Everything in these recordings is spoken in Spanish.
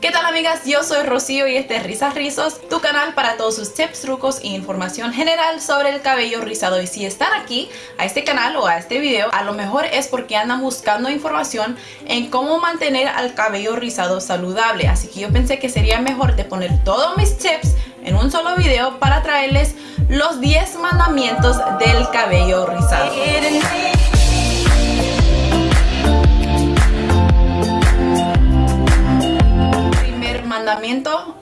¿Qué tal amigas? Yo soy Rocío y este es Risas Rizos, tu canal para todos sus tips, trucos e información general sobre el cabello rizado. Y si están aquí a este canal o a este video, a lo mejor es porque andan buscando información en cómo mantener al cabello rizado saludable. Así que yo pensé que sería mejor de poner todos mis tips en un solo video para traerles los 10 mandamientos del cabello rizado.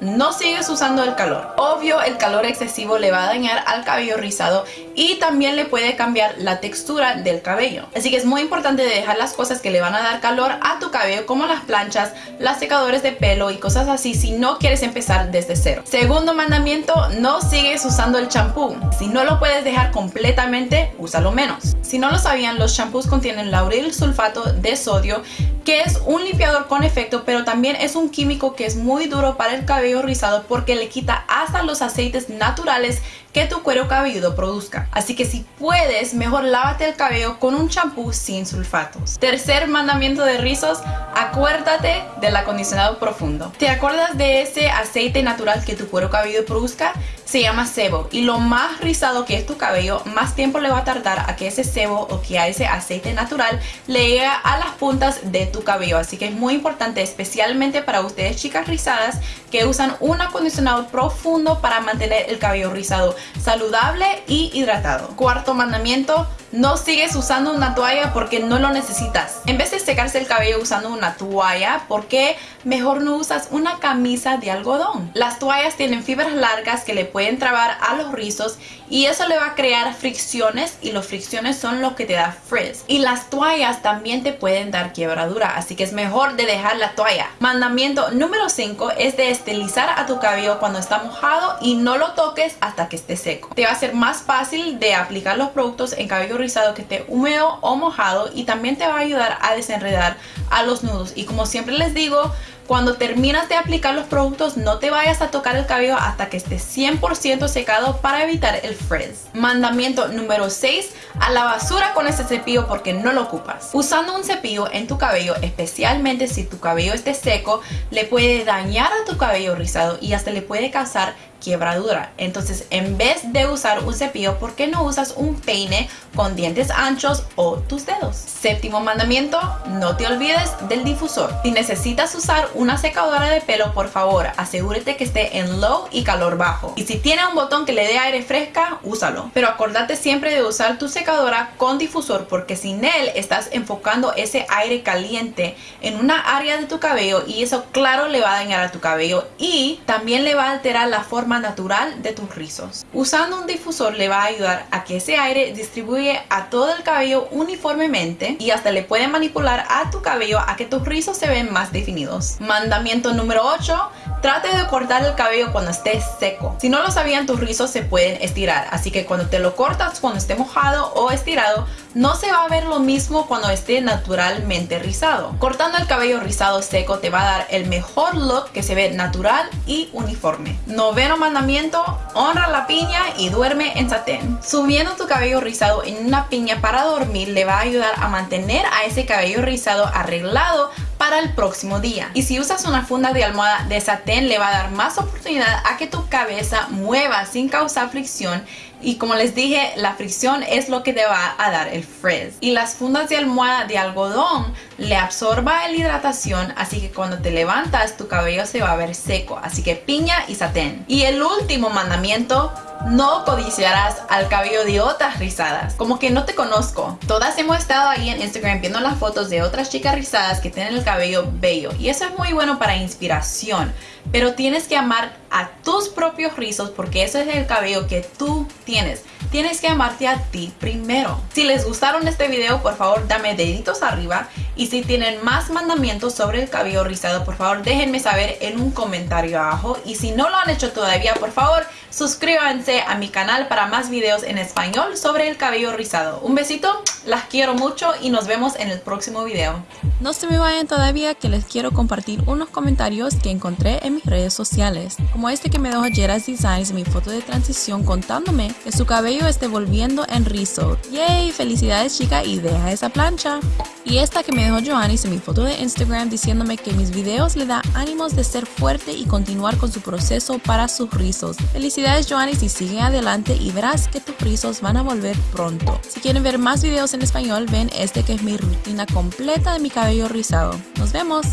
No sigues usando el calor. Obvio, el calor excesivo le va a dañar al cabello rizado y también le puede cambiar la textura del cabello. Así que es muy importante dejar las cosas que le van a dar calor a tu cabello como las planchas, las secadores de pelo y cosas así si no quieres empezar desde cero. Segundo mandamiento, no sigues usando el champú. Si no lo puedes dejar completamente, úsalo menos. Si no lo sabían, los champús contienen lauril sulfato de sodio que es un limpiador con efecto pero también es un químico que es muy duro para el cabello rizado porque le quita hasta los aceites naturales que tu cuero cabelludo produzca. Así que si puedes, mejor lávate el cabello con un champú sin sulfatos. Tercer mandamiento de rizos, acuérdate del acondicionado profundo. ¿Te acuerdas de ese aceite natural que tu cuero cabelludo produzca? Se llama sebo y lo más rizado que es tu cabello, más tiempo le va a tardar a que ese sebo o que a ese aceite natural le llegue a las puntas de tu cabello. Así que es muy importante, especialmente para ustedes chicas rizadas, que usan un acondicionador profundo para mantener el cabello rizado saludable y hidratado. Cuarto mandamiento, no sigues usando una toalla porque no lo necesitas. En vez de secarse el cabello usando una toalla, ¿por qué mejor no usas una camisa de algodón? Las toallas tienen fibras largas que le pueden trabar a los rizos y eso le va a crear fricciones y las fricciones son lo que te da frizz. Y las toallas también te pueden dar quiebradura, así que es mejor de dejar la toalla. Mandamiento número 5 es de estilizar a tu cabello cuando está mojado y no lo toques hasta que esté seco. Te va a ser más fácil de aplicar los productos en cabello rizado que esté húmedo o mojado y también te va a ayudar a desenredar a los nudos. Y como siempre les digo, cuando terminas de aplicar los productos, no te vayas a tocar el cabello hasta que esté 100% secado para evitar el frizz. Mandamiento número 6. A la basura con ese cepillo porque no lo ocupas. Usando un cepillo en tu cabello, especialmente si tu cabello esté seco, le puede dañar a tu cabello rizado y hasta le puede causar quiebradura. Entonces, en vez de usar un cepillo, ¿por qué no usas un peine con dientes anchos o tus dedos? Séptimo mandamiento, no te olvides del difusor. Si necesitas usar una secadora de pelo, por favor, asegúrate que esté en low y calor bajo. Y si tiene un botón que le dé aire fresca, úsalo. Pero acordate siempre de usar tu secadora con difusor porque sin él estás enfocando ese aire caliente en una área de tu cabello y eso claro le va a dañar a tu cabello y también le va a alterar la forma natural de tus rizos. Usando un difusor le va a ayudar a que ese aire distribuye a todo el cabello uniformemente y hasta le puede manipular a tu cabello a que tus rizos se ven más definidos. Mandamiento número 8. Trate de cortar el cabello cuando esté seco. Si no lo sabían, tus rizos se pueden estirar. Así que cuando te lo cortas, cuando esté mojado o estirado, no se va a ver lo mismo cuando esté naturalmente rizado. Cortando el cabello rizado seco te va a dar el mejor look que se ve natural y uniforme. Noveno mandamiento, honra la piña y duerme en satén. Subiendo tu cabello rizado en una piña para dormir le va a ayudar a mantener a ese cabello rizado arreglado para el próximo día. Y si usas una funda de almohada de satén le va a dar más oportunidad a que tu cabeza mueva sin causar fricción y como les dije, la fricción es lo que te va a dar el frizz. Y las fundas de almohada de algodón le absorba la hidratación, así que cuando te levantas tu cabello se va a ver seco. Así que piña y satén. Y el último mandamiento no codiciarás al cabello de otras rizadas. Como que no te conozco. Todas hemos estado ahí en Instagram viendo las fotos de otras chicas rizadas que tienen el cabello bello. Y eso es muy bueno para inspiración. Pero tienes que amar a tus propios rizos porque ese es el cabello que tú tienes. Tienes que amarte a ti primero. Si les gustaron este video, por favor dame deditos arriba. Y si tienen más mandamientos sobre el cabello rizado, por favor déjenme saber en un comentario abajo. Y si no lo han hecho todavía, por favor suscríbanse a mi canal para más videos en español sobre el cabello rizado. Un besito, las quiero mucho y nos vemos en el próximo video. No se me vayan todavía que les quiero compartir unos comentarios que encontré en mis redes sociales. Como este que me dejó Jeras Designs mi foto de transición contándome que su cabello esté volviendo en rizo. ¡Yay! Felicidades chica y deja esa plancha. Y esta que me dejó Joanny en mi foto de Instagram diciéndome que mis videos le da ánimos de ser fuerte y continuar con su proceso para sus rizos. Felicidades Joanny y sigue adelante y verás que tus rizos van a volver pronto. Si quieren ver más videos en español, ven este que es mi rutina completa de mi cabello rizado. ¡Nos vemos!